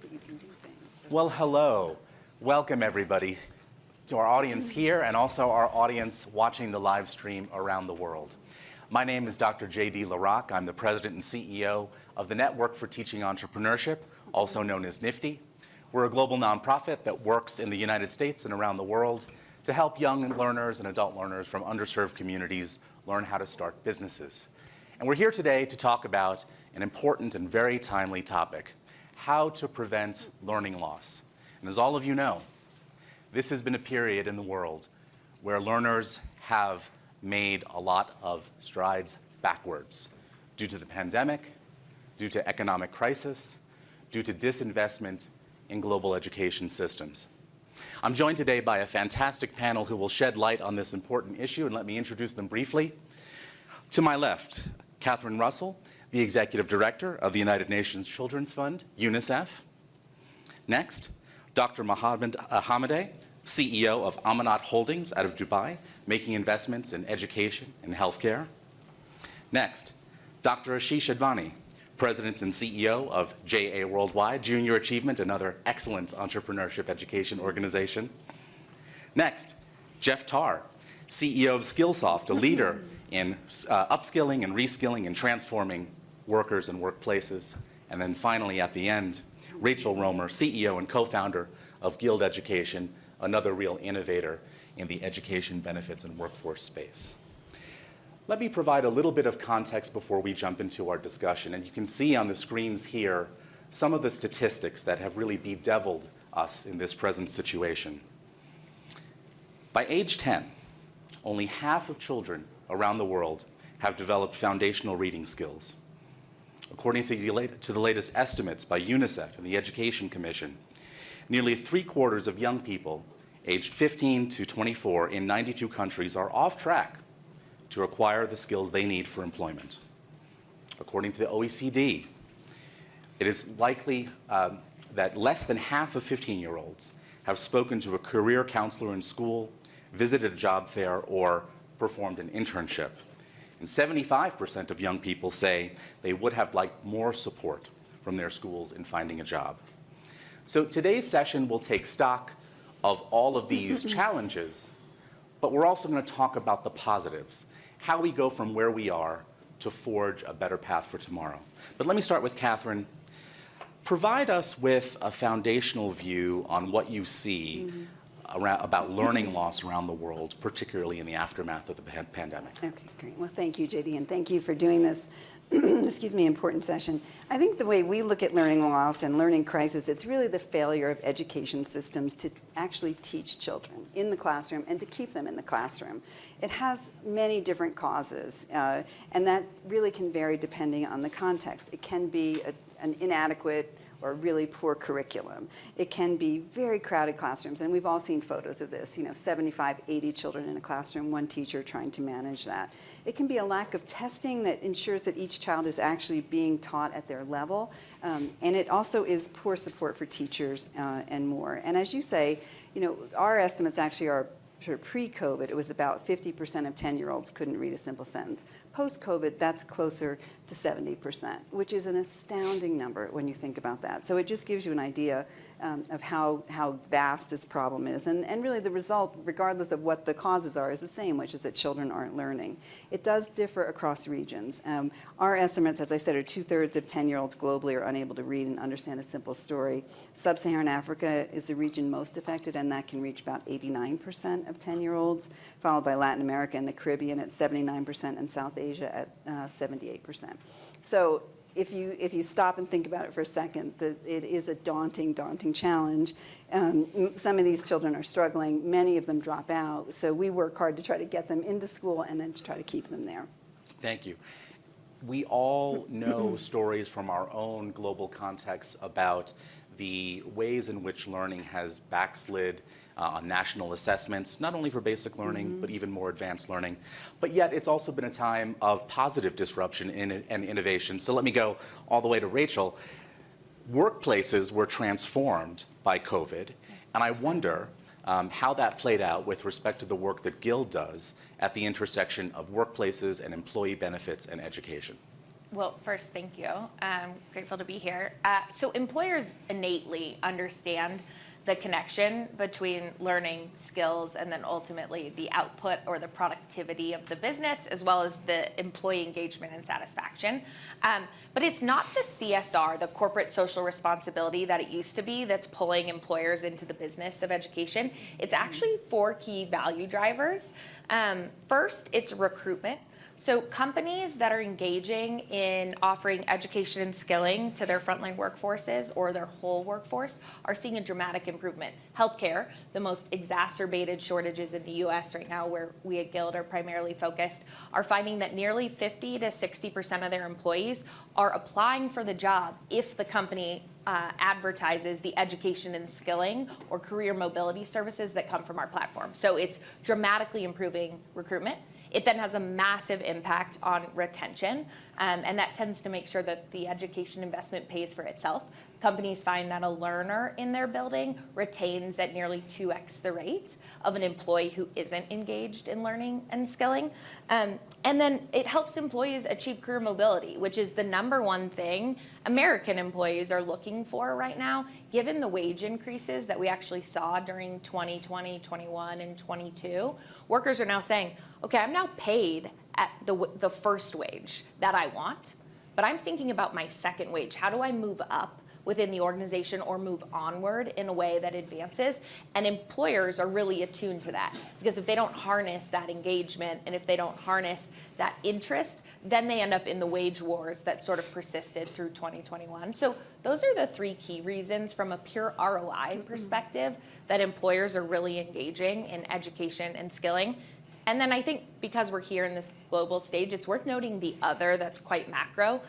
that you can do things. Well, hello. Welcome, everybody, to our audience here and also our audience watching the live stream around the world. My name is Dr. J.D. LaRock. I'm the president and CEO of the Network for Teaching Entrepreneurship, also known as NIFTY. We're a global nonprofit that works in the United States and around the world to help young learners and adult learners from underserved communities learn how to start businesses. And we're here today to talk about an important and very timely topic, how to prevent learning loss. And as all of you know, this has been a period in the world where learners have made a lot of strides backwards due to the pandemic, due to economic crisis, due to disinvestment in global education systems. I'm joined today by a fantastic panel who will shed light on this important issue, and let me introduce them briefly. To my left, Catherine Russell, the Executive Director of the United Nations Children's Fund, UNICEF. Next, Dr. Mohammed Hamadeh, CEO of Amanat Holdings out of Dubai, making investments in education and healthcare. Next, Dr. Ashish Advani, President and CEO of JA Worldwide, Junior Achievement, another excellent entrepreneurship education organization. Next, Jeff Tarr, CEO of Skillsoft, a leader in uh, upskilling and reskilling and transforming workers and workplaces. And then finally, at the end, Rachel Romer, CEO and co-founder of Guild Education, another real innovator in the education benefits and workforce space. Let me provide a little bit of context before we jump into our discussion. And you can see on the screens here some of the statistics that have really bedeviled us in this present situation. By age 10, only half of children around the world have developed foundational reading skills. According to the, latest estimates by UNICEF and the Education Commission, nearly three quarters of young people aged 15 to 24 in 92 countries are off track to acquire the skills they need for employment. According to the OECD, it is likely uh, that less than half of 15-year-olds have spoken to a career counselor in school, visited a job fair, or performed an internship. And 75% of young people say they would have liked more support from their schools in finding a job. So today's session will take stock of all of these challenges, but we're also going to talk about the positives, how we go from where we are to forge a better path for tomorrow. But let me start with Catherine. Provide us with a foundational view on what you see mm -hmm around, about learning loss around the world, particularly in the aftermath of the pandemic. Okay, great. Well, thank you, JD, and thank you for doing this, excuse me, important session. I think the way we look at learning loss and learning crisis, it's really the failure of education systems to actually teach children in the classroom and to keep them in the classroom. It has many different causes, uh, and that really can vary depending on the context. It can be a, an inadequate or really poor curriculum. It can be very crowded classrooms, and we've all seen photos of this, you know, 75, 80 children in a classroom, one teacher trying to manage that. It can be a lack of testing that ensures that each child is actually being taught at their level, um, and it also is poor support for teachers uh, and more. And as you say, you know, our estimates actually are sort of pre-COVID, it was about 50% of 10-year-olds couldn't read a simple sentence. Post-COVID, that's closer to 70%, which is an astounding number when you think about that. So it just gives you an idea um, of how, how vast this problem is. And, and really the result, regardless of what the causes are, is the same, which is that children aren't learning. It does differ across regions. Um, our estimates, as I said, are two-thirds of 10-year-olds globally are unable to read and understand a simple story. Sub-Saharan Africa is the region most affected, and that can reach about 89% of 10-year-olds, followed by Latin America and the Caribbean at 79% and South Asia at uh, 78%. So if you, if you stop and think about it for a second, the, it is a daunting, daunting challenge. Um, some of these children are struggling. Many of them drop out. So we work hard to try to get them into school and then to try to keep them there. Thank you. We all know stories from our own global context about the ways in which learning has backslid uh, on national assessments, not only for basic learning, mm -hmm. but even more advanced learning. But yet it's also been a time of positive disruption in, and innovation. So let me go all the way to Rachel. Workplaces were transformed by COVID, and I wonder um, how that played out with respect to the work that Guild does at the intersection of workplaces and employee benefits and education. Well, first, thank you. I'm grateful to be here. Uh, so employers innately understand the connection between learning skills and then ultimately the output or the productivity of the business as well as the employee engagement and satisfaction. Um, but it's not the CSR, the corporate social responsibility that it used to be that's pulling employers into the business of education. It's actually four key value drivers. Um, first, it's recruitment. So companies that are engaging in offering education and skilling to their frontline workforces or their whole workforce are seeing a dramatic improvement. Healthcare, the most exacerbated shortages in the US right now where we at Guild are primarily focused, are finding that nearly 50 to 60% of their employees are applying for the job if the company uh, advertises the education and skilling or career mobility services that come from our platform. So it's dramatically improving recruitment. It then has a massive impact on retention, um, and that tends to make sure that the education investment pays for itself. Companies find that a learner in their building retains at nearly 2x the rate of an employee who isn't engaged in learning and skilling. Um, and then it helps employees achieve career mobility, which is the number one thing American employees are looking for right now, given the wage increases that we actually saw during 2020, 21, and 22. Workers are now saying, okay, I'm now paid at the, the first wage that I want, but I'm thinking about my second wage. How do I move up within the organization or move onward in a way that advances. And employers are really attuned to that because if they don't harness that engagement and if they don't harness that interest, then they end up in the wage wars that sort of persisted through 2021. So those are the three key reasons from a pure ROI mm-hmm. perspective that employers are really engaging in education and skilling. And then I think because we're here in this global stage, it's worth noting the other that's quite macro.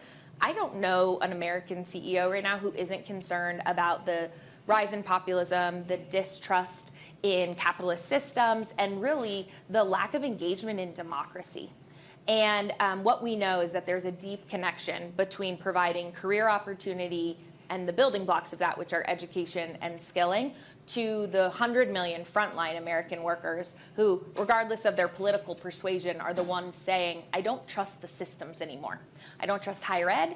I don't know an American CEO right now who isn't concerned about the rise in populism, the distrust in capitalist systems, and really the lack of engagement in democracy. And um, what we know is that there's a deep connection between providing career opportunity and the building blocks of that, which are education and skilling, to the 100 million frontline American workers who, regardless of their political persuasion, are the ones saying, I don't trust the systems anymore. I don't trust higher ed.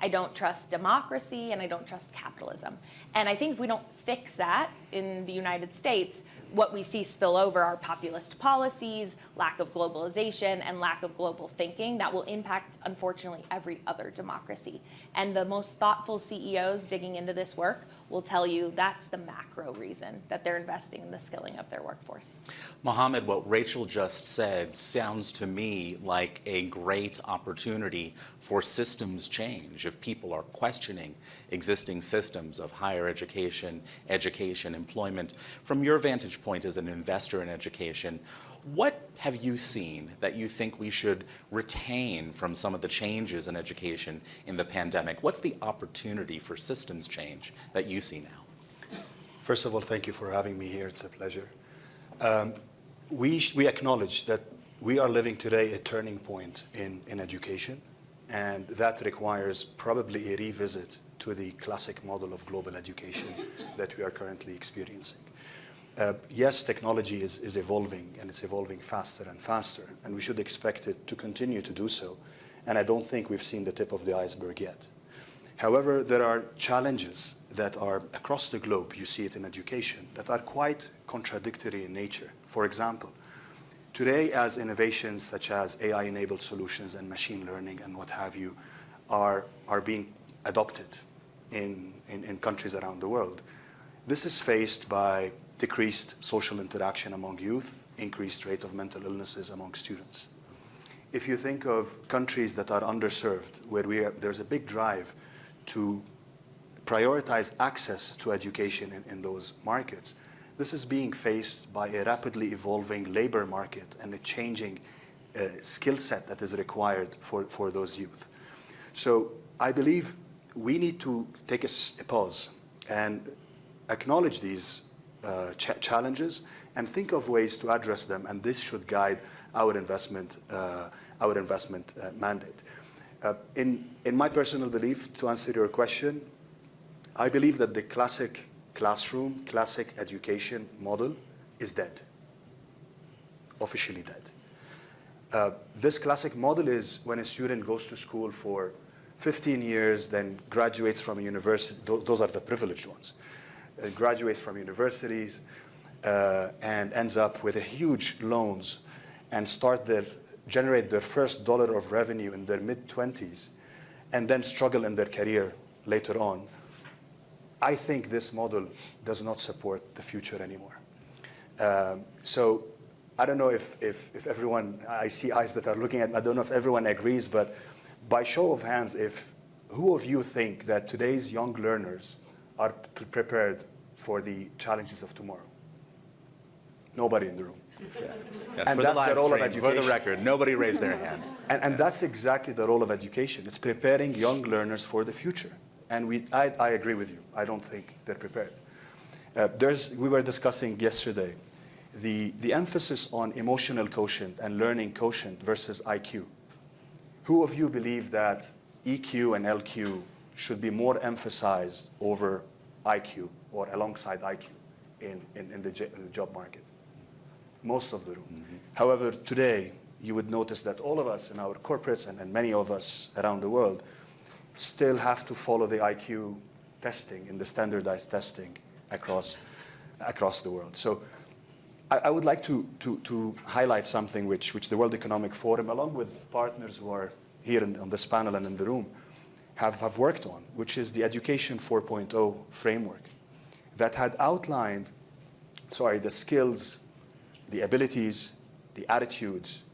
I don't trust democracy and I don't trust capitalism. And I think if we don't fix that in the United States, what we see spill over are populist policies, lack of globalization, and lack of global thinking that will impact, unfortunately, every other democracy. And the most thoughtful CEOs digging into this work will tell you that's the macro reason that they're investing in the skilling of their workforce. Mohammed, what Rachel just said sounds to me like a great opportunity for systems change. If people are questioning existing systems of higher education, education, employment, from your vantage point as an investor in education, what have you seen that you think we should retain from some of the changes in education in the pandemic? What's the opportunity for systems change that you see now? First of all, thank you for having me here. It's a pleasure. Um, we, we acknowledge that we are living today a turning point in, in education, and that requires probably a revisit to the classic model of global education that we are currently experiencing. Uh, yes, technology is, is evolving, and it's evolving faster and faster, and we should expect it to continue to do so. And I don't think we've seen the tip of the iceberg yet. However, there are challenges that are across the globe, you see it in education, that are quite contradictory in nature. For example, today as innovations such as AI-enabled solutions and machine learning and what have you are, are being adopted in, in, in countries around the world, this is faced by decreased social interaction among youth, increased rate of mental illnesses among students. If you think of countries that are underserved, where we are, there's a big drive to prioritize access to education in, in those markets, this is being faced by a rapidly evolving labor market and a changing uh, skill set that is required for, for those youth. So I believe we need to take a, a pause and acknowledge these uh, ch challenges and think of ways to address them, and this should guide our investment, uh, our investment uh, mandate. Uh, in, in my personal belief, to answer your question, I believe that the classic classroom, classic education model is dead, officially dead. Uh, this classic model is when a student goes to school for 15 years, then graduates from university. Tho- Those are the privileged ones. Uh, graduates from universities uh, and ends up with huge loans and start their generate their first dollar of revenue in their mid 20s, and then struggle in their career later on. I think this model does not support the future anymore. Um, so I don't know if, if, if everyone, I see eyes that are looking at, I don't know if everyone agrees, but by show of hands, if who of you think that today's young learners are prepared for the challenges of tomorrow? Nobody in the room. That's And for that's the the live role of education. For the record, nobody raised their hand. And, and that's exactly the role of education. It's preparing young learners for the future. And we, I, I agree with you. I don't think they're prepared. Uh, there's, we were discussing yesterday the, the emphasis on emotional quotient and learning quotient versus IQ. Who of you believe that EQ and LQ should be more emphasized over IQ or alongside IQ in, in, in the j- uh, job market? most of the room. However, today, you would notice that all of us in our corporates and, and many of us around the world still have to follow the IQ testing and the standardized testing across, across the world. So I, I would like to, to, to highlight something which, which the World Economic Forum, along with partners who are here in, on this panel and in the room, have, have worked on, which is the Education 4.0 framework that had outlined, sorry, the skills the abilities, the attitudes,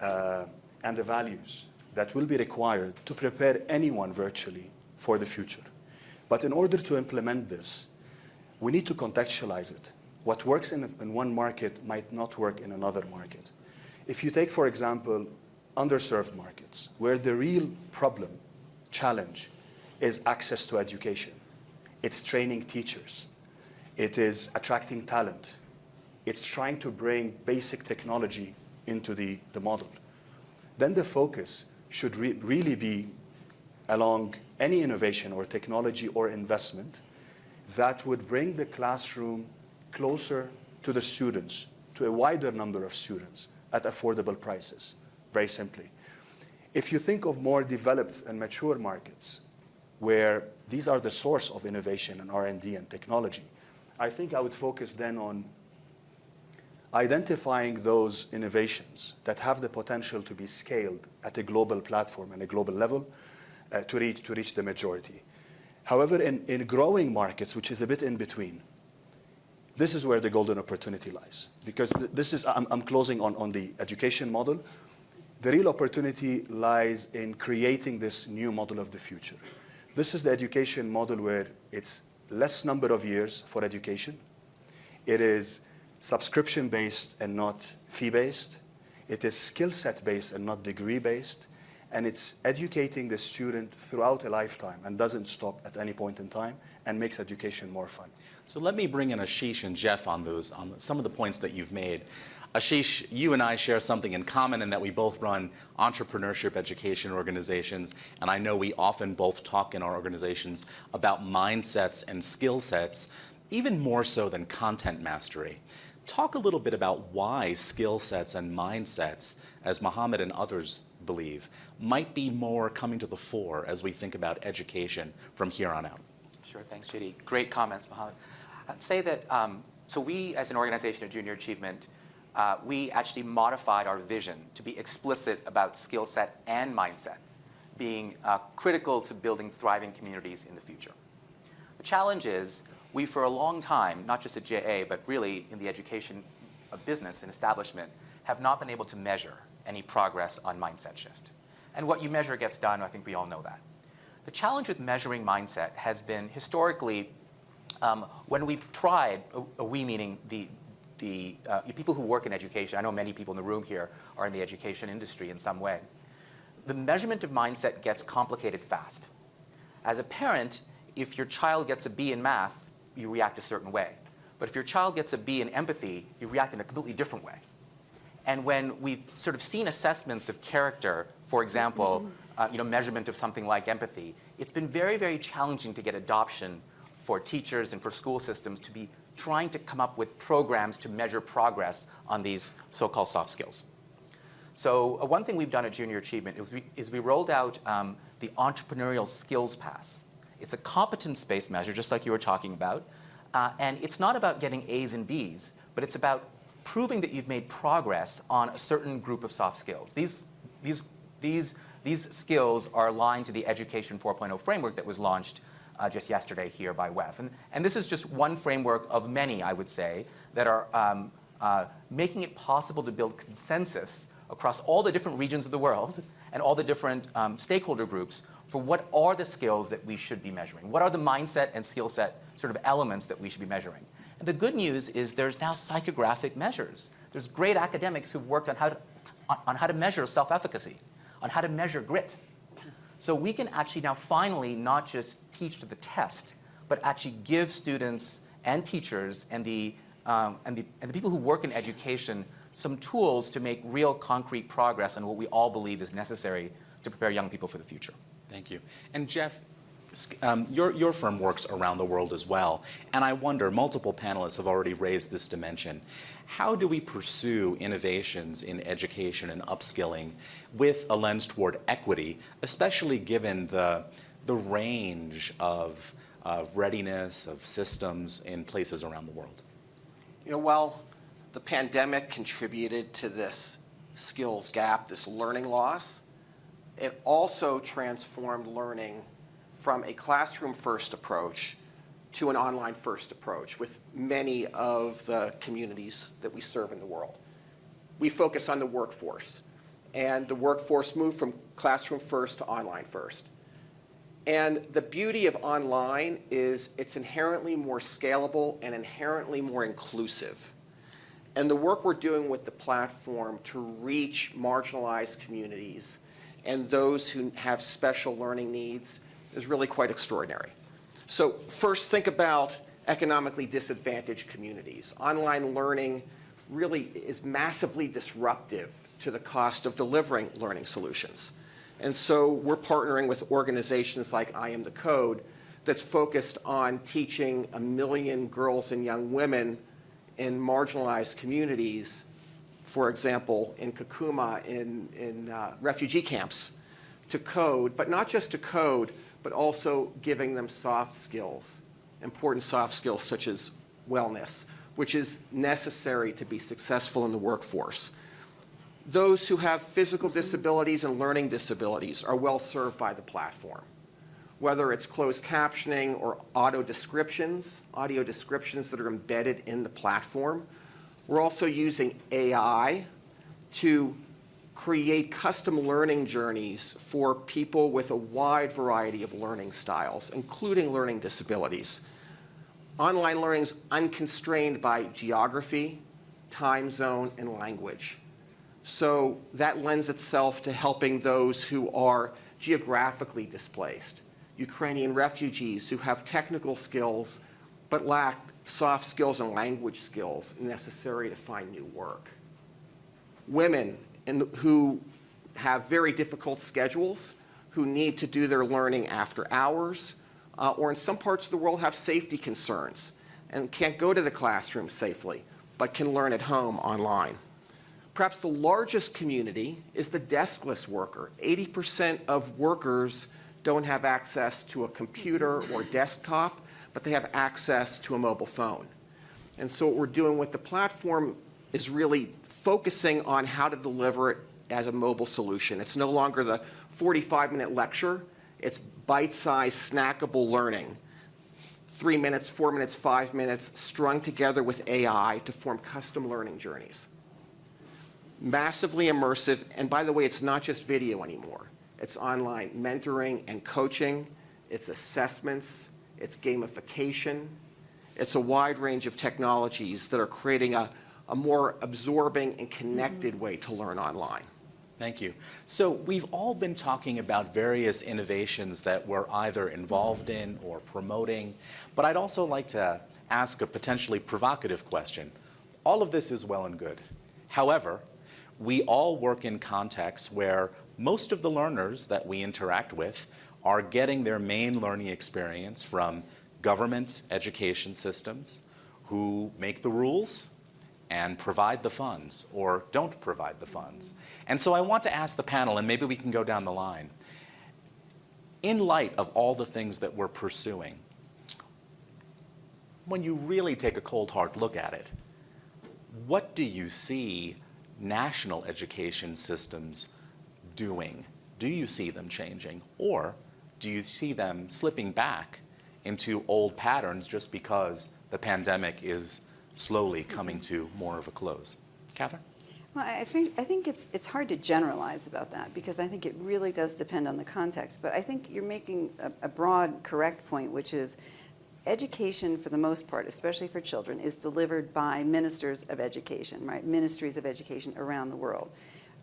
uh, and the values that will be required to prepare anyone virtually for the future. But in order to implement this, we need to contextualize it. What works in, in one market might not work in another market. If you take, for example, underserved markets, where the real problem, challenge, is access to education, it's training teachers, it is attracting talent, it's trying to bring basic technology into the, the model. Then the focus should re- really be along any innovation or technology or investment that would bring the classroom closer to the students, to a wider number of students at affordable prices, very simply. If you think of more developed and mature markets where these are the source of innovation and R&D and technology, I think I would focus then on identifying those innovations that have the potential to be scaled at a global platform and a global level uh, to, reach, to reach the majority. However, in, in growing markets, which is a bit in between, this is where the golden opportunity lies. Because th- this is, I'm, I'm closing on, on the education model. The real opportunity lies in creating this new model of the future. This is the education model where it's less number of years for education. It is subscription based and not fee based. It is skill set based and not degree based. And it's educating the student throughout a lifetime and doesn't stop at any point in time and makes education more fun. So let me bring in Ashish and Jeff on those, on some of the points that you've made. Ashish, you and I share something in common in that we both run entrepreneurship education organizations, and I know we often both talk in our organizations about mindsets and skill sets, even more so than content mastery. Talk a little bit about why skill sets and mindsets, as Mohammed and others believe, might be more coming to the fore as we think about education from here on out. Sure, thanks, JD. Great comments, Mohammed. I'd say that, um, so we, as an organization of Junior Achievement, uh, we actually modified our vision to be explicit about skill set and mindset being uh, critical to building thriving communities in the future. The challenge is, we for a long time, not just at JA, but really in the education business and establishment, have not been able to measure any progress on mindset shift. And what you measure gets done, I think we all know that. The challenge with measuring mindset has been historically um, when we've tried, uh, we meaning the, the uh, people who work in education, I know many people in the room here are in the education industry in some way. The measurement of mindset gets complicated fast. As a parent, if your child gets a B in math, you react a certain way. But if your child gets a B in empathy, you react in a completely different way. And when we've sort of seen assessments of character, for example, uh, you know, measurement of something like empathy, it's been very, very challenging to get adoption for teachers and for school systems to be trying to come up with programs to measure progress on these so-called soft skills. So uh, one thing we've done at Junior Achievement is we, is we rolled out um, the Entrepreneurial Skills Pass. It's a competence-based measure, just like you were talking about, uh, and it's not about getting A's and B's, but it's about proving that you've made progress on a certain group of soft skills. These, these, these, these skills are aligned to the Education 4.0 framework that was launched uh, just yesterday here by WEF. And, and this is just one framework of many, I would say, that are um, uh, making it possible to build consensus across all the different regions of the world and all the different um, stakeholder groups for what are the skills that we should be measuring? What are the mindset and skill set sort of elements that we should be measuring? And the good news is there's now psychographic measures. There's great academics who've worked on how to, on, on how to measure self-efficacy, on how to measure grit. So we can actually now finally not just teach to the test, but actually give students and teachers and the, um, and, the, and the people who work in education some tools to make real concrete progress on what we all believe is necessary to prepare young people for the future. Thank you. And Jeff, um, your, your firm works around the world as well, and I wonder, multiple panelists have already raised this dimension. How do we pursue innovations in education and upskilling with a lens toward equity, especially given the, the range of, of readiness, of systems in places around the world? You know, while the pandemic contributed to this skills gap, this learning loss, it also transformed learning from a classroom-first approach to an online-first approach with many of the communities that we serve in the world. We focus on the workforce, and the workforce moved from classroom-first to online-first. And the beauty of online is it's inherently more scalable and inherently more inclusive. And the work we're doing with the platform to reach marginalized communities and those who have special learning needs is really quite extraordinary. So first, think about economically disadvantaged communities. Online learning really is massively disruptive to the cost of delivering learning solutions. And so we're partnering with organizations like I Am the Code that's focused on teaching a million girls and young women in marginalized communities for example, in Kakuma, in, in uh, refugee camps, to code, but not just to code, but also giving them soft skills, important soft skills such as wellness, which is necessary to be successful in the workforce. Those who have physical disabilities and learning disabilities are well served by the platform. Whether it's closed captioning or auto descriptions, audio descriptions that are embedded in the platform, we're also using AI to create custom learning journeys for people with a wide variety of learning styles, including learning disabilities. Online learning is unconstrained by geography, time zone, and language. So that lends itself to helping those who are geographically displaced, Ukrainian refugees who have technical skills but lack soft skills and language skills necessary to find new work. Women who have very difficult schedules, who need to do their learning after hours, uh, or in some parts of the world have safety concerns and can't go to the classroom safely, but can learn at home online. Perhaps the largest community is the deskless worker. 80% of workers don't have access to a computer or desktop, but they have access to a mobile phone. And so what we're doing with the platform is really focusing on how to deliver it as a mobile solution. It's no longer the 45-minute lecture. It's bite-sized, snackable learning. Three minutes, four minutes, five minutes, strung together with AI to form custom learning journeys. Massively immersive, and by the way, it's not just video anymore. It's online mentoring and coaching. It's assessments it's gamification, it's a wide range of technologies that are creating a, a more absorbing and connected way to learn online. Thank you. So we've all been talking about various innovations that we're either involved in or promoting, but I'd also like to ask a potentially provocative question. All of this is well and good. However, we all work in contexts where most of the learners that we interact with are getting their main learning experience from government education systems who make the rules and provide the funds or don't provide the funds. And so I want to ask the panel, and maybe we can go down the line, in light of all the things that we're pursuing, when you really take a cold hard look at it, what do you see national education systems doing? Do you see them changing? Or do you see them slipping back into old patterns just because the pandemic is slowly coming to more of a close? Catherine? Well, I think, I think it's, it's hard to generalize about that because I think it really does depend on the context. But I think you're making a, a broad, correct point, which is education, for the most part, especially for children, is delivered by ministers of education, right? Ministries of education around the world.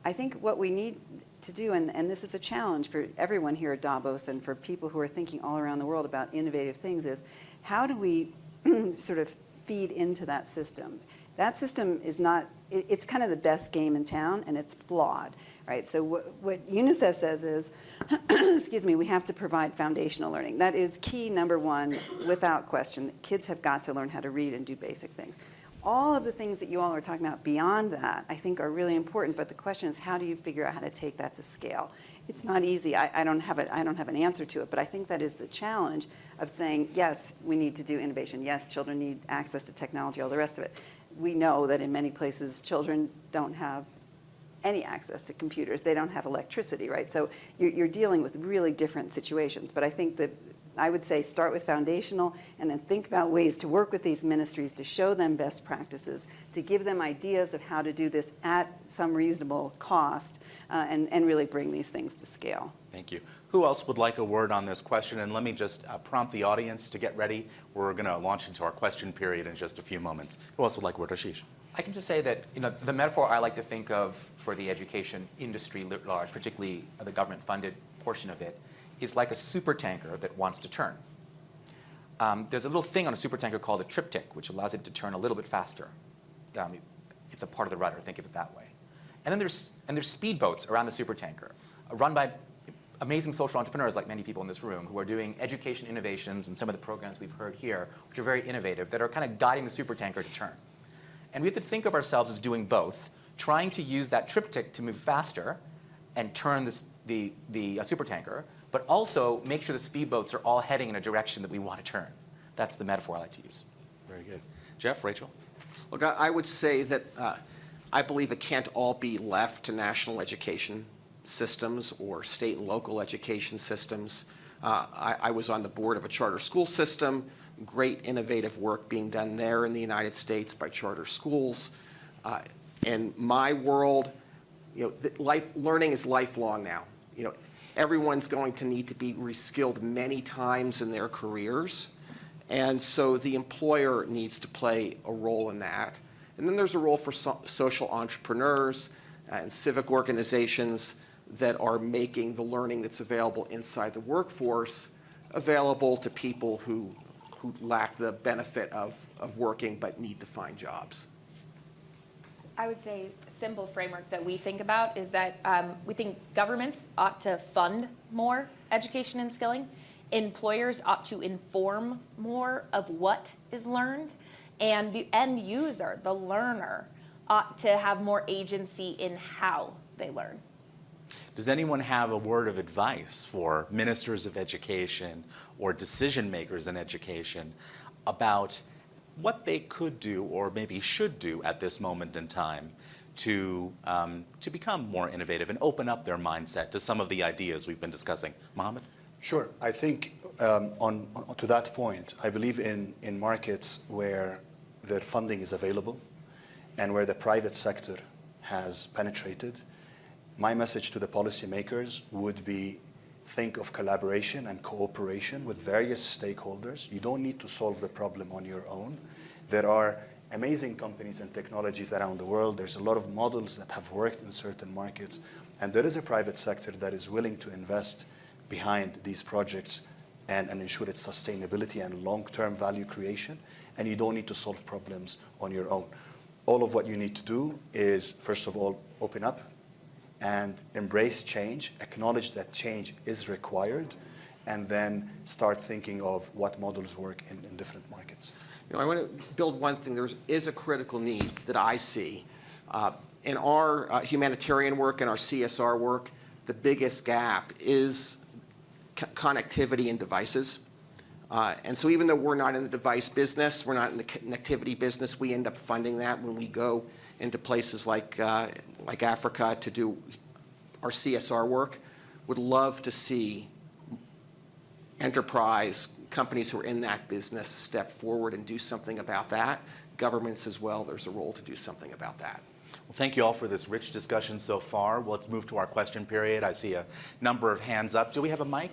I think what we need to do, and, and this is a challenge for everyone here at Davos and for people who are thinking all around the world about innovative things, is how do we sort of feed into that system? That system is not, it, it's kind of the best game in town and it's flawed, right? So what, what UNICEF says is, excuse me, we have to provide foundational learning. That is key number one, without question. Kids have got to learn how to read and do basic things. All of the things that you all are talking about beyond that, I think are really important, but the question is how do you figure out how to take that to scale? It's not easy. I, I, don't have a, I don't have an answer to it, but I think that is the challenge of saying, yes, we need to do innovation. Yes, children need access to technology, all the rest of it. We know that in many places, children don't have any access to computers. They don't have electricity, right? So you're, you're dealing with really different situations. But I think that I would say start with foundational and then think about ways to work with these ministries to show them best practices, to give them ideas of how to do this at some reasonable cost, uh, and, and really bring these things to scale. Thank you. Who else would like a word on this question? And let me just uh, prompt the audience to get ready. We're going to launch into our question period in just a few moments. Who else would like a word? Ashish. I can just say that you know, the metaphor I like to think of for the education industry writ large, particularly the government-funded portion of it, is like a supertanker that wants to turn. Um, there's a little thing on a supertanker called a trim tab, which allows it to turn a little bit faster. Um, it's a part of the rudder, think of it that way. And then there's, and there's speedboats around the supertanker, run by amazing social entrepreneurs like many people in this room who are doing education innovations and some of the programs we've heard here, which are very innovative, that are kind of guiding the supertanker to turn. And we have to think of ourselves as doing both, trying to use that trim tab to move faster and turn this, the, the uh, supertanker, but also make sure the speedboats are all heading in a direction that we want to turn. That's the metaphor I like to use. Very good. Jeff, Rachel? Look, I I would say that uh, I believe it can't all be left to national education systems or state and local education systems. Uh, I, I was on the board of a charter school system, great innovative work being done there in the United States by charter schools. Uh, in my world, you know, life, learning is lifelong now. You know, everyone's going to need to be reskilled many times in their careers. And so the employer needs to play a role in that. And then there's a role for so- social entrepreneurs and civic organizations that are making the learning that's available inside the workforce available to people who, who lack the benefit of, of working but need to find jobs. I would say simple framework that we think about is that um, we think governments ought to fund more education and skilling. Employers ought to inform more of what is learned. And the end user, the learner, ought to have more agency in how they learn. Does anyone have a word of advice for ministers of education or decision makers in education about what they could do or maybe should do at this moment in time to, um, to become more innovative and open up their mindset to some of the ideas we've been discussing? Mohammed? Sure. I think um, on, on, to that point, I believe in, in markets where the funding is available and where the private sector has penetrated. My message to the policymakers would be think of collaboration and cooperation with various stakeholders. You don't need to solve the problem on your own. There are amazing companies and technologies around the world. There's a lot of models that have worked in certain markets. And there is a private sector that is willing to invest behind these projects and, and ensure its sustainability and long-term value creation. And you don't need to solve problems on your own. All of what you need to do is, first of all, open up and embrace change, acknowledge that change is required, and then start thinking of what models work in, in different. You know, I want to build one thing. There is a critical need that I see. Uh, in our uh, humanitarian work and our CSR work, the biggest gap is connectivity and devices. Uh, And so even though we're not in the device business, we're not in the connectivity business, we end up funding that when we go into places like, uh, like Africa to do our CSR work. Would love to see enterprise, companies who are in that business step forward and do something about that. Governments as well, there's a role to do something about that. Well, thank you all for this rich discussion so far. Well, let's move to our question period. I see a number of hands up. Do we have a mic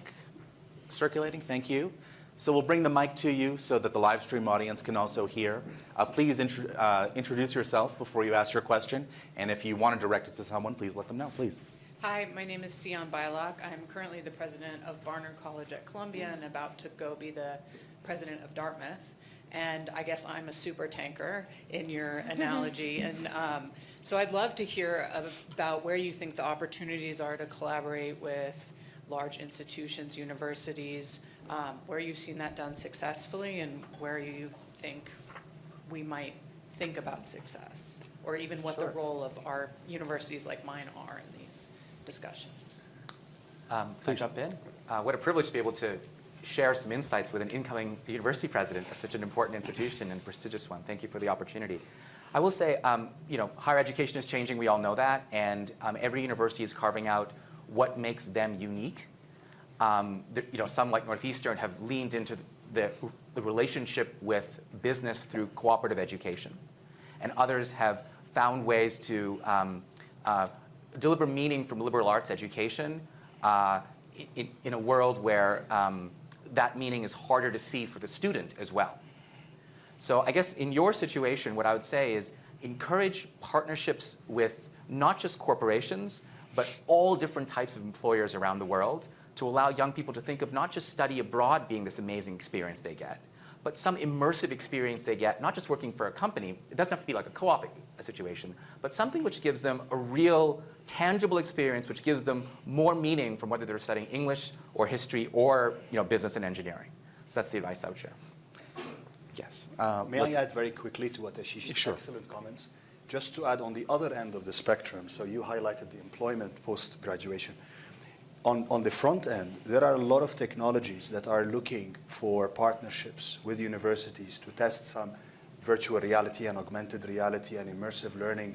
circulating? Thank you. So we'll bring the mic to you so that the live stream audience can also hear. Uh, please uh, introduce yourself before you ask your question. And if you want to direct it to someone, please let them know, please. Hi, my name is Sian Beilock. I'm currently the president of Barnard College at Columbia and about to go be the president of Dartmouth. And I guess I'm a super tanker in your analogy. And um, so I'd love to hear about where you think the opportunities are to collaborate with large institutions, universities, um, where you've seen that done successfully and where you think we might think about success, or even what the role of our universities like mine are in discussions. Um, Can I jump in? Uh, What a privilege to be able to share some insights with an incoming university president of such an important institution and prestigious one. Thank you for the opportunity. I will say, um, you know, higher education is changing, we all know that, and um, every university is carving out what makes them unique. Um, the- You know, some like Northeastern have leaned into the, the relationship with business through cooperative education. And others have found ways to um, uh, deliver meaning from liberal arts education uh, in, in a world where um, that meaning is harder to see for the student as well. So I guess in your situation, what I would say is encourage partnerships with not just corporations, but all different types of employers around the world to allow young people to think of not just study abroad being this amazing experience they get, but some immersive experience they get, not just working for a company, it doesn't have to be like a co-op situation, but something which gives them a real tangible experience which gives them more meaning from whether they're studying English or history or you know, business and engineering. So that's the advice I would share. Yes. Uh, May I add very quickly to what Ashish's Sure. excellent comments? Just to add on the other end of the spectrum, so you highlighted the employment post-graduation. On, on the front end, there are a lot of technologies that are looking for partnerships with universities to test some virtual reality and augmented reality and immersive learning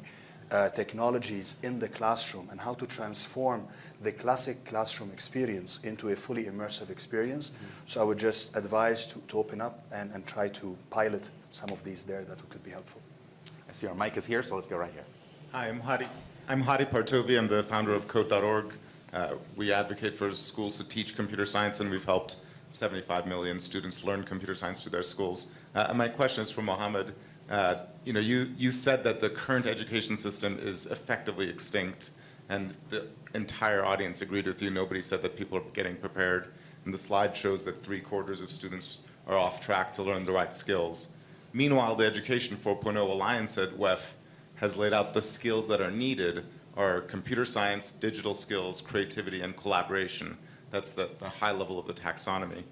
uh, technologies in the classroom and how to transform the classic classroom experience into a fully immersive experience. So I would just advise to, to open up and, and try to pilot some of these there that could be helpful. I see our mic is here, so let's go right here. Hi, I'm Hadi. I'm Hadi Partovi. I'm the founder of Code.org. Uh, we advocate for schools to teach computer science, and we've helped 75 million students learn computer science through their schools. Uh, my question is for Mohammed. Uh, you know, you, you said that the current education system is effectively extinct, and the entire audience agreed with you. Nobody said that people are getting prepared. And the slide shows that three quarters of students are off track to learn the right skills. Meanwhile, the Education 4.0 Alliance at WEF has laid out the skills that are needed are computer science, digital skills, creativity, and collaboration. That's the, the high level of the taxonomy.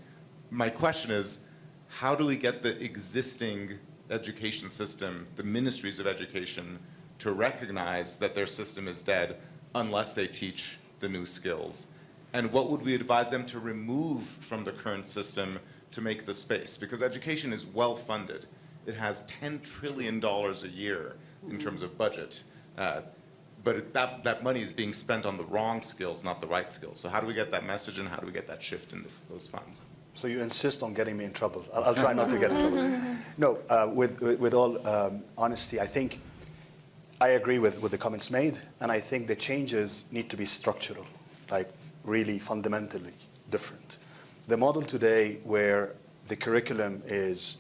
My question is, how do we get the existing education system, the ministries of education, to recognize that their system is dead unless they teach the new skills? And what would we advise them to remove from the current system to make the space? Because education is well funded. It has $10 trillion a year in terms of budget. Uh, but it- that, that money is being spent on the wrong skills, not the right skills. So how do we get that message and how do we get that shift in the, those funds? So you insist on getting me in trouble. I'll, I'll try not to get in trouble. No, uh, with, with, with all um, honesty, I think I agree with, with the comments made, and I think the changes need to be structural, like really fundamentally different. The model today where the curriculum is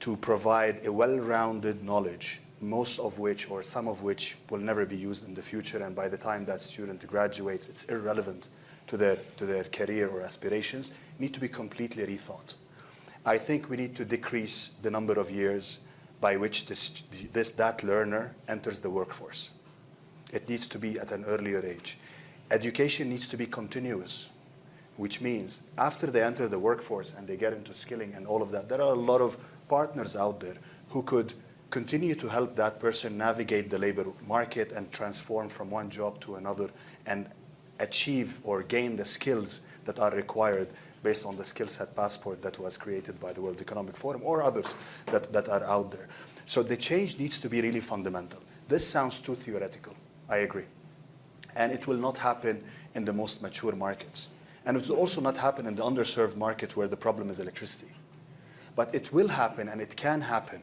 to provide a well-rounded knowledge, most of which or some of which will never be used in the future, and by the time that student graduates, it's irrelevant to their, to their career or aspirations, need to be completely rethought. I think we need to decrease the number of years by which this, this, that learner enters the workforce. It needs to be at an earlier age. Education needs to be continuous, which means after they enter the workforce and they get into skilling and all of that, there are a lot of partners out there who could continue to help that person navigate the labor market and transform from one job to another and achieve or gain the skills that are required based on the skill set passport that was created by the World Economic Forum or others that, that are out there. So the change needs to be really fundamental. This sounds too theoretical. I agree. And it will not happen in the most mature markets. And it will also not happen in the underserved market where the problem is electricity. But it will happen and it can happen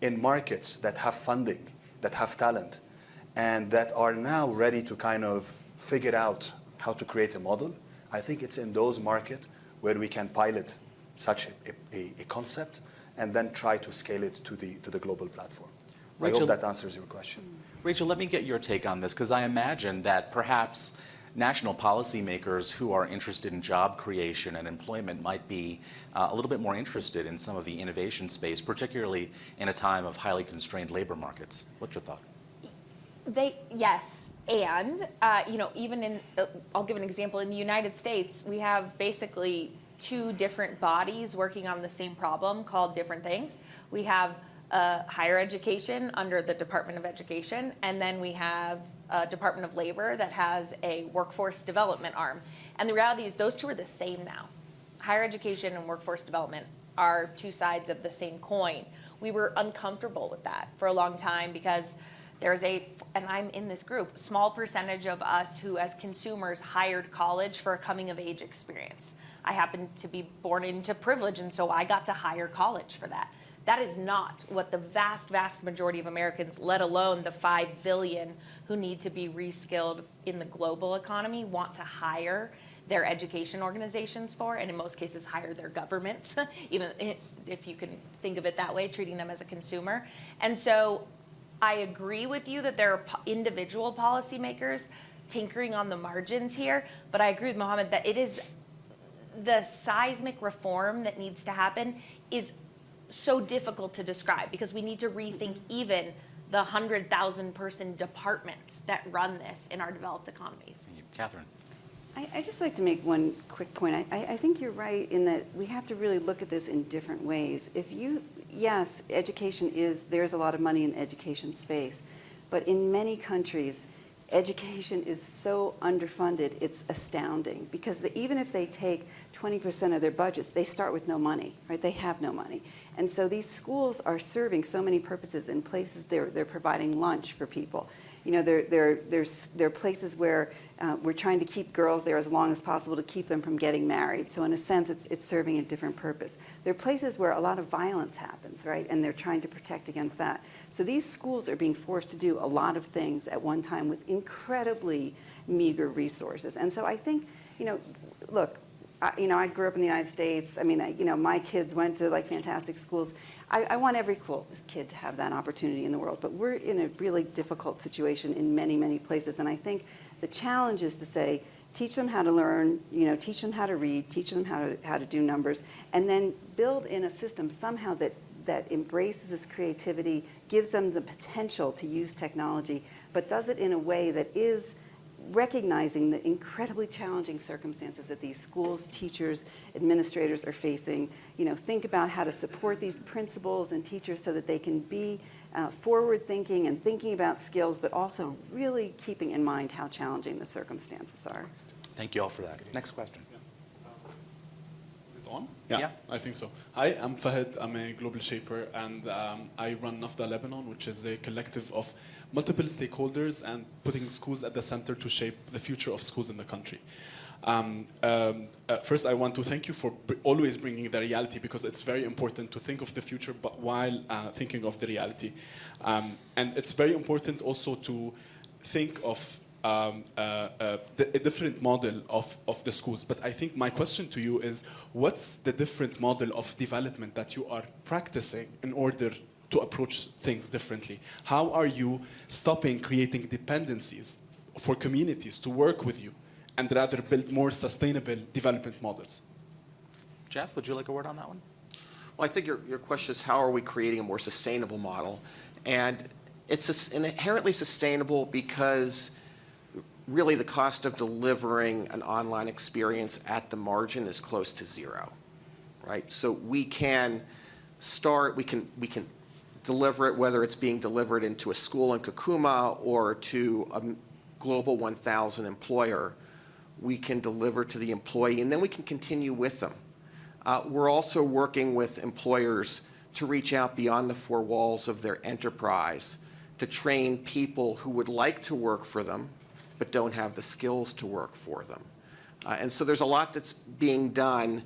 in markets that have funding, that have talent, and that are now ready to kind of figure out how to create a model. I think it's in those markets where we can pilot such a, a, a concept and then try to scale it to the, to the global platform. I hope that answers your question. Rachel, let me get your take on this, because I imagine that perhaps national policymakers who are interested in job creation and employment might be uh, a little bit more interested in some of the innovation space, particularly in a time of highly constrained labor markets. What's your thought? They, yes, and, uh, you know, even in, uh, I'll give an example, in the United States, we have basically two different bodies working on the same problem called different things. We have uh, higher education under the Department of Education, and then we have a Department of Labor that has a workforce development arm. And the reality is those two are the same now. Higher education and workforce development are two sides of the same coin. We were uncomfortable with that for a long time because there's a, and I'm in this group, small percentage of us who as consumers hired college for a coming of age experience. I happened to be born into privilege and so I got to hire college for that. That is not what the vast, vast majority of Americans, let alone the 5 billion who need to be reskilled in the global economy, want to hire their education organizations for, and in most cases hire their governments, even if you can think of it that way, treating them as a consumer. And so I agree with you that there are individual policymakers tinkering on the margins here, but I agree with Mohammed that it is the seismic reform that needs to happen is so difficult to describe because we need to rethink even the 100,000 person departments that run this in our developed economies. Catherine? I, I just like to make one quick point. I, I I think you're right in that we have to really look at this in different ways. If you, yes, education is, there's a lot of money in the education space, but in many countries, education is so underfunded, it's astounding. Because the, even if they take 20% of their budgets, they start with no money, right? They have no money. And so these schools are serving so many purposes in places they're, they're providing lunch for people. You know, there, there, there's, there are places where uh, we're trying to keep girls there as long as possible to keep them from getting married. So in a sense, it's, it's serving a different purpose. There are places where a lot of violence happens, right? And they're trying to protect against that. So these schools are being forced to do a lot of things at one time with incredibly meager resources. And so I think, you know, look, I, you know, I grew up in the United States. I mean, I, you know, my kids went to like fantastic schools. I, I want every cool kid to have that opportunity in the world, but we're in a really difficult situation in many, many places. And I think the challenge is to say, teach them how to learn, you know, teach them how to read, teach them how to, how to do numbers, and then build in a system somehow that, that embraces this creativity, gives them the potential to use technology, but does it in a way that is recognizing the incredibly challenging circumstances that these schools, teachers, administrators are facing. You know, think about how to support these principals and teachers so that they can be uh, forward-thinking and thinking about skills, but also really keeping in mind how challenging the circumstances are. Thank you all for that. Next question. Is it on? Yeah. I think so. Hi, I'm Fahad. I'm a global shaper, and um, I run NAFDA Lebanon, which is a collective of multiple stakeholders and putting schools at the center to shape the future of schools in the country. Um, um, uh, first, I want to thank you for always bringing the reality because it's very important to think of the future, but while uh, thinking of the reality. Um, and it's very important also to think of um, uh, uh, a different model of, of the schools. But I think my question to you is, what's the different model of development that you are practicing in order to approach things differently? How are you stopping creating dependencies for communities to work with you and rather build more sustainable development models? Jeff, would you like a word on that one? Well, I think your, your question is how are we creating a more sustainable model? And it's inherently sustainable because really the cost of delivering an online experience at the margin is close to zero, right? So we can start, we can, we can deliver it, whether it's being delivered into a school in Kakuma or to a global 1,000 employer we can deliver to the employee, and then we can continue with them. Uh, We're also working with employers to reach out beyond the four walls of their enterprise to train people who would like to work for them but don't have the skills to work for them. Uh, And so there's a lot that's being done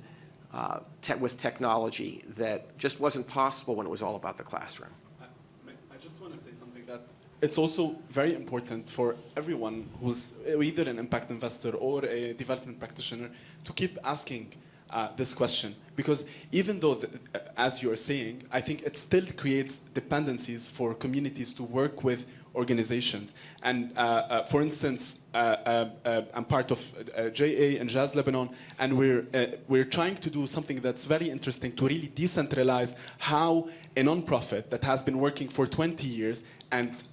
uh, te- with technology that just wasn't possible when it was all about the classroom. I just want to say something that it's also very important for everyone who's either an impact investor or a development practitioner to keep asking uh, this question because even though, the, uh, as you are saying, I think it still creates dependencies for communities to work with organizations. And uh, uh, for instance, uh, uh, uh, I'm part of uh, JA INJAZ Lebanon, and we're, we're trying to do something that's very interesting to really decentralize how a nonprofit that has been working for 20 years and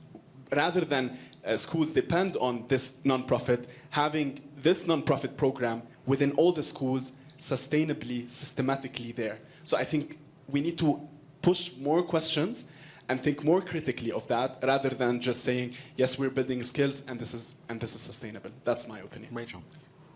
rather than schools depend on this nonprofit, having this nonprofit program within all the schools sustainably, systematically there. So I think we need to push more questions and think more critically of that rather than just saying, yes, we're building skills and this is, and this is sustainable. That's my opinion. Rachel.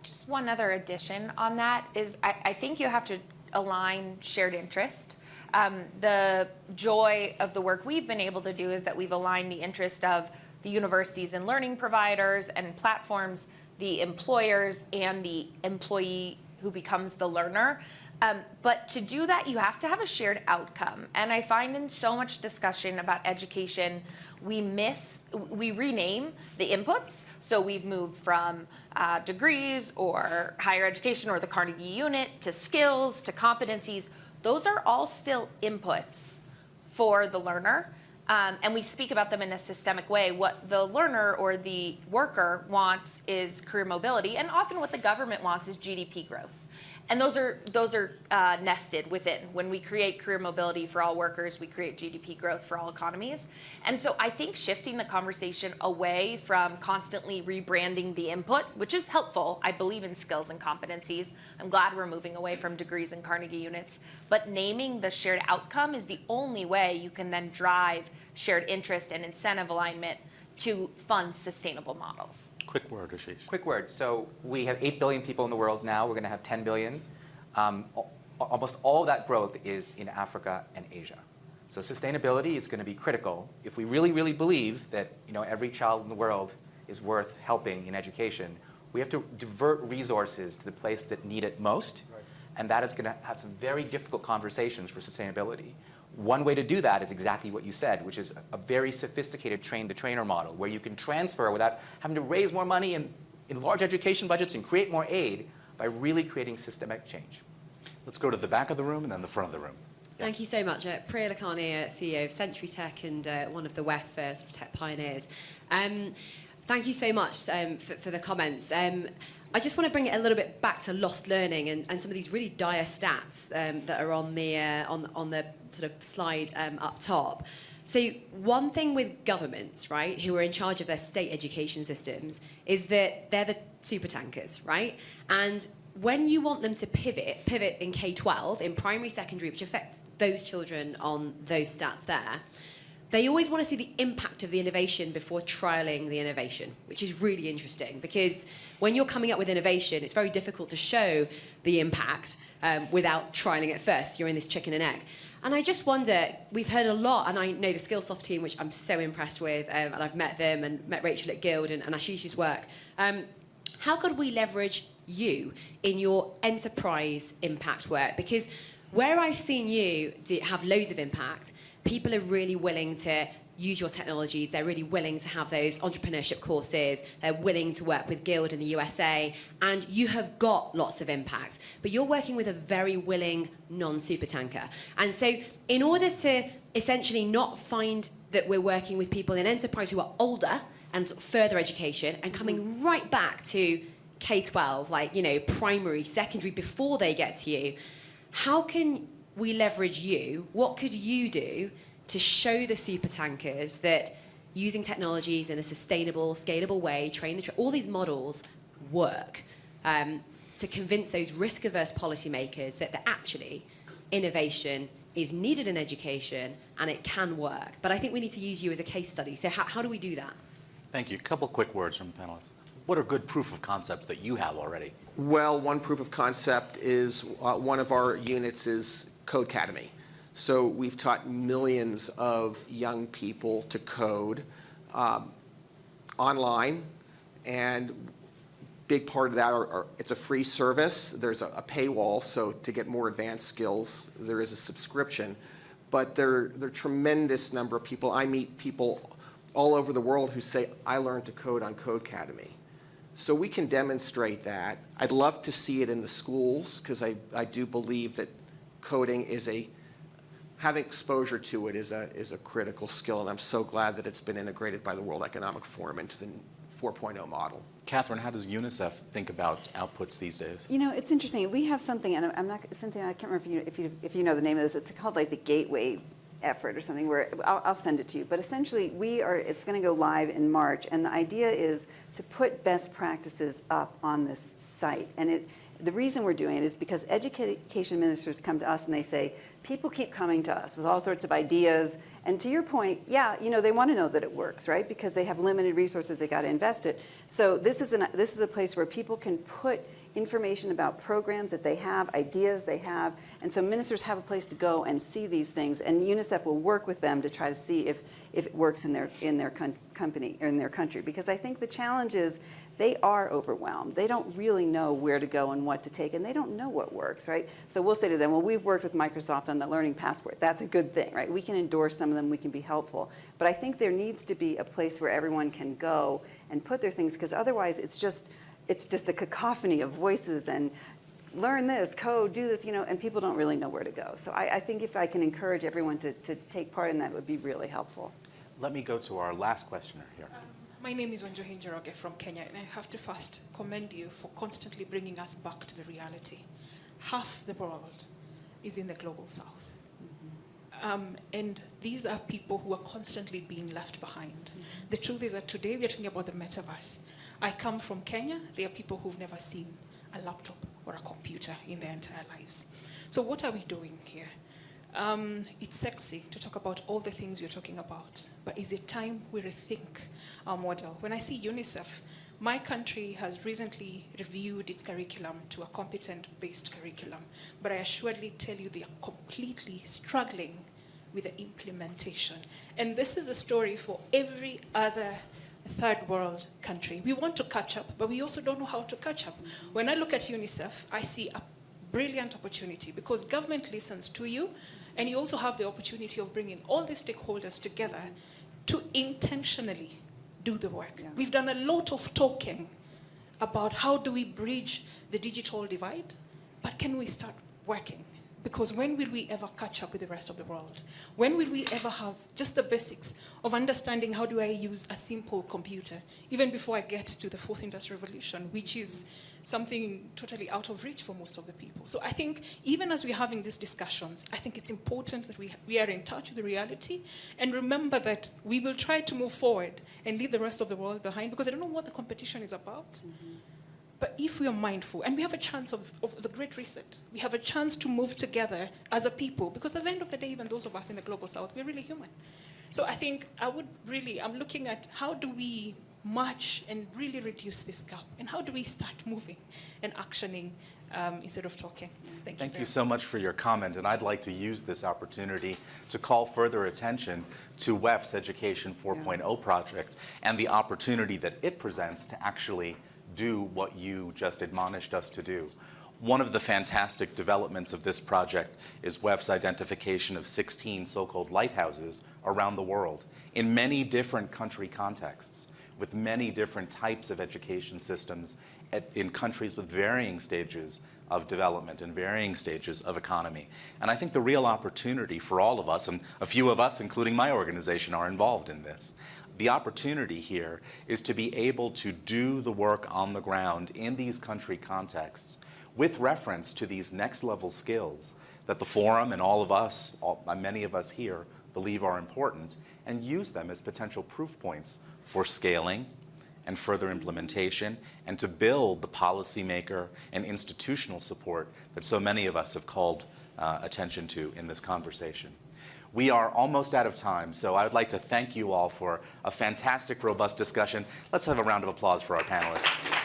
Just one other addition on that is I, I think you have to align shared interest. Um, the joy of the work we've been able to do is that we've aligned the interest of the universities and learning providers and platforms, the employers, and the employee who becomes the learner. Um, but to do that, you have to have a shared outcome. And I find in so much discussion about education, we miss, we rename the inputs. So we've moved from uh, degrees or higher education or the Carnegie unit to skills to competencies. Those are all still inputs for the learner. Um, and we speak about them in a systemic way. What the learner or the worker wants is career mobility, and often what the government wants is GDP growth. And those are those are uh, nested within. When we create career mobility for all workers, we create GDP growth for all economies. And so I think shifting the conversation away from constantly rebranding the input, which is helpful. I believe in skills and competencies. I'm glad we're moving away from degrees and Carnegie units. But naming the shared outcome is the only way you can then drive shared interest and incentive alignment to fund sustainable models. Quick word, Ashish. Quick word. So we have 8 billion people in the world now. We're going to have 10 billion. Um, almost all that growth is in Africa and Asia. So sustainability is going to be critical. If we really, really believe that you know, every child in the world is worth helping in education, we have to divert resources to the place that need it most. And that is going to have some very difficult conversations for sustainability. One way to do that is exactly what you said, which is a very sophisticated train-the-trainer model, where you can transfer without having to raise more money in, in large education budgets and create more aid by really creating systemic change. Let's go to the back of the room and then the front of the room. Thank you so much. Uh, Priya Lakhani, uh, CEO of Century Tech and uh, one of the WEF uh, sort of tech pioneers. Um, thank you so much um, for, for the comments. Um, I just want to bring it a little bit back to lost learning and, and some of these really dire stats um, that are on the, uh, on, on the sort of slide um, up top. So one thing with governments, right, who are in charge of their state education systems, is that they're the super tankers, right? And when you want them to pivot, pivot in K-12, in primary, secondary, which affects those children on those stats there, they always want to see the impact of the innovation before trialing the innovation, which is really interesting because when you're coming up with innovation, it's very difficult to show the impact um, without trialing it first. You're in this chicken and egg. And I just wonder, we've heard a lot, and I know the Skillsoft team, which I'm so impressed with, um, and I've met them and met Rachel at Guild and, and Ashish's work. Um, how could we leverage you in your enterprise impact work? Because where I've seen you have loads of impact, people are really willing to use your technologies. They're really willing to have those entrepreneurship courses. They're willing to work with Guild in the USA. And you have got lots of impact. But you're working with a very willing non-supertanker. And so in order to essentially not find that we're working with people in enterprise who are older and further education and coming mm-hmm. right back to K-12, like, you know, primary, secondary, before they get to you, how can we leverage you? What could you do to show the super tankers that using technologies in a sustainable, scalable way, train the tra- all these models work um, to convince those risk-averse policymakers that, that actually innovation is needed in education and it can work. But I think we need to use you as a case study. So how, how do we do that? Thank you. A couple quick words from the panelists. what are good proof of concepts that you have already? Well, one proof of concept is, uh, one of our units is Codecademy. So we've taught millions of young people to code um, online, and big part of that are, are- it's a free service. There's a a paywall, so to get more advanced skills, there is a subscription. But there, there are tremendous number of people. I meet people all over the world who say, I learned to code on Codecademy. So we can demonstrate that. I'd love to see it in the schools because I, I do believe that coding is a, having exposure to it is a, is a critical skill. And I'm so glad that it's been integrated by the World Economic Forum into the 4.0 model. Catherine, how does UNICEF think about outputs these days? You know, it's interesting. We have something, and I'm- I'm not, Cynthia, I can't remember if you, if you, if you know the name of this. It's called like the Gateway effort or something where, I'll, I'll send it to you. But essentially, we are, it's going to go live in March. And the idea is to put best practices up on this site. And it, the reason we're doing it is because education ministers come to us and they say, people keep coming to us with all sorts of ideas. And to your point, yeah, you know, they want to know that it works, right? Because they have limited resources, they got to invest it. So this is, an, this is a place where people can put information about programs that they have, ideas they have, and so ministers have a place to go and see these things, and UNICEF will work with them to try to see if, if it works in their, in their company, or in their country. Because I think the challenge is they are overwhelmed. They don't really know where to go and what to take, and they don't know what works, right? So we'll say to them, well, we've worked with Microsoft on the Learning Passport. That's a good thing, right? We can endorse some of them, we can be helpful. But I think there needs to be a place where everyone can go and put their things, because otherwise it's just, it's just a cacophony of voices and learn this, code, do this, you know, and people don't really know where to go. So I, I think if I can encourage everyone to, to take part in that, would be really helpful. Let me go to our last questioner here. My name is Wanjohi Njoroge from Kenya, and I have to first commend you for constantly bringing us back to the reality. Half the world is in the global south. Um, and these are people who are constantly being left behind. The truth is that today we are talking about the metaverse. I come from Kenya. There are people who've never seen a laptop or a computer in their entire lives. So what are we doing here? Um, it's sexy to talk about all the things we're talking about, but is it time we rethink our model? When I see UNICEF, my country has recently reviewed its curriculum to a competent-based curriculum, but I assuredly tell you they are completely struggling with the implementation. And this is a story for every other third world country. We want to catch up, but we also don't know how to catch up. When I look at UNICEF, I see a brilliant opportunity because government listens to you, and you also have the opportunity of bringing all the stakeholders together to intentionally do the work. Yeah. We've done a lot of talking about how do we bridge the digital divide, but can we start working? Because when will we ever catch up with the rest of the world? When will we ever have just the basics of understanding how do I use a simple computer, even before I get to the fourth industrial revolution, which is something totally out of reach for most of the people. So I think even as we're having these discussions, I think it's important that we, we are in touch with the reality and remember that we will try to move forward and leave the rest of the world behind because I don't know what the competition is about. Mm-hmm. But if we are mindful, and we have a chance of, of the Great Reset, we have a chance to move together as a people, because at the end of the day, even those of us in the global south, we're really human. So I think I would really, I'm looking at how do we march and really reduce this gap, and how do we start moving and actioning um, instead of talking. Thank, Thank you. you so much for your comment, and I'd like to use this opportunity to call further attention to WEF's Education 4.0 project and the opportunity that it presents to actually do what you just admonished us to do. One of the fantastic developments of this project is WEF's identification of 16 so-called lighthouses around the world in many different country contexts with many different types of education systems at, in countries with varying stages of development and varying stages of economy. And I think the real opportunity for all of us, and a few of us, including my organization, are involved in this. The opportunity here is to be able to do the work on the ground in these country contexts with reference to these next level skills that the forum and all of us, all, many of us here, believe are important, and use them as potential proof points for scaling and further implementation, and to build the policymaker and institutional support that so many of us have called uh, attention to in this conversation. We are almost out of time, so I would like to thank you all for a fantastic, robust discussion. Let's have a round of applause for our panelists.